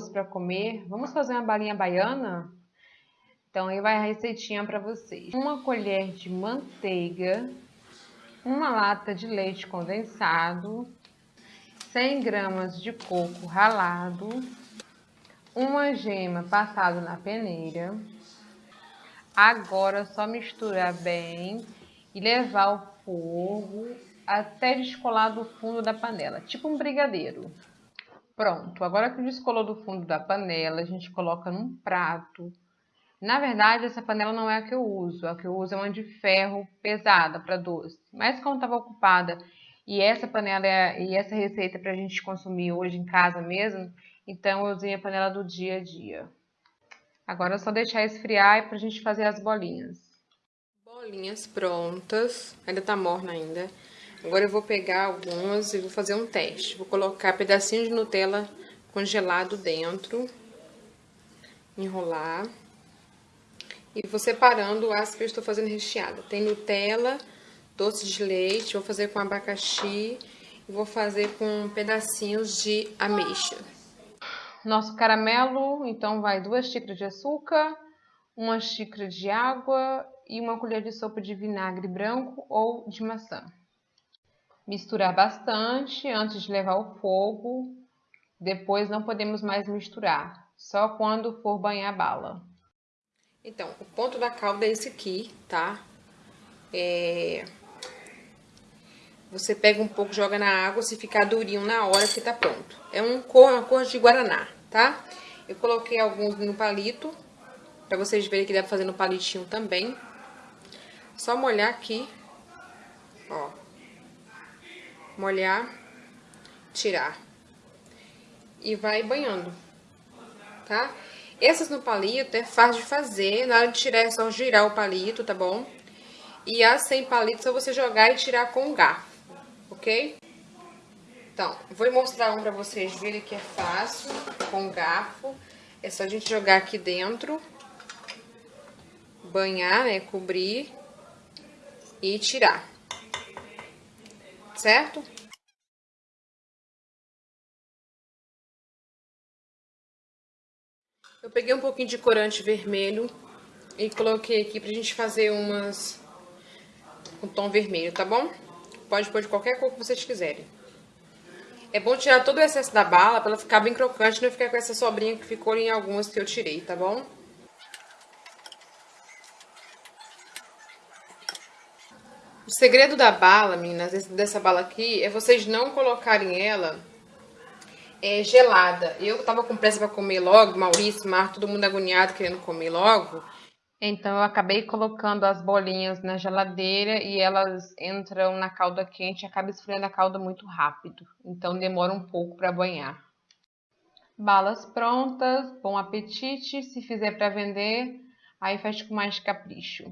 doce para comer. Vamos fazer uma balinha baiana? Então aí vai a receitinha para vocês. Uma colher de manteiga, uma lata de leite condensado, 100 gramas de coco ralado, uma gema passada na peneira. Agora é só misturar bem e levar ao fogo até descolar do fundo da panela, tipo um brigadeiro. Pronto, agora que descolou do fundo da panela, a gente coloca num prato. Na verdade, essa panela não é a que eu uso, a que eu uso é uma de ferro pesada para doce. Mas como estava ocupada e essa panela é, e essa receita é para a gente consumir hoje em casa mesmo, então eu usei a panela do dia a dia. Agora é só deixar esfriar para a gente fazer as bolinhas. Bolinhas prontas, ainda tá morna ainda. Agora eu vou pegar algumas e vou fazer um teste. Vou colocar pedacinho de Nutella congelado dentro, enrolar. E vou separando as que eu estou fazendo recheada. Tem Nutella, doce de leite, vou fazer com abacaxi e vou fazer com pedacinhos de ameixa. Nosso caramelo, então, vai duas xícaras de açúcar, uma xícara de água e uma colher de sopa de vinagre branco ou de maçã. Misturar bastante antes de levar ao fogo. Depois não podemos mais misturar, só quando for banhar bala. Então, o ponto da calda é esse aqui, tá? É... Você pega um pouco, joga na água, se ficar durinho na hora que tá pronto. É um cor, uma cor de guaraná, tá? Eu coloquei alguns no palito, pra vocês verem que dá pra fazer no palitinho também. Só molhar aqui, molhar, tirar. E vai banhando, tá? Essas no palito é fácil de fazer, na hora de tirar é só girar o palito, tá bom? E as sem palito é só você jogar e tirar com o garfo, ok? Então, vou mostrar um pra vocês verem que é fácil, com garfo. É só a gente jogar aqui dentro, banhar, né, cobrir e tirar certo? Eu peguei um pouquinho de corante vermelho e coloquei aqui pra gente fazer umas com tom vermelho, tá bom? Pode pôr de qualquer cor que vocês quiserem. É bom tirar todo o excesso da bala pra ela ficar bem crocante não ficar com essa sobrinha que ficou em algumas que eu tirei, tá bom? O segredo da bala, meninas, dessa bala aqui, é vocês não colocarem ela é, gelada. Eu tava com pressa pra comer logo, Maurício, Mar, todo mundo agoniado querendo comer logo. Então eu acabei colocando as bolinhas na geladeira e elas entram na calda quente e acaba esfriando a calda muito rápido. Então demora um pouco para banhar. Balas prontas, bom apetite. Se fizer para vender, aí faz com mais capricho.